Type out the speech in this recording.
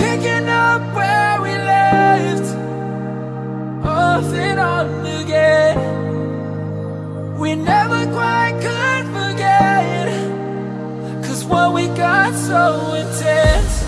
picking up where we left Off and on again. We never quite could forget Cause what we got so intense.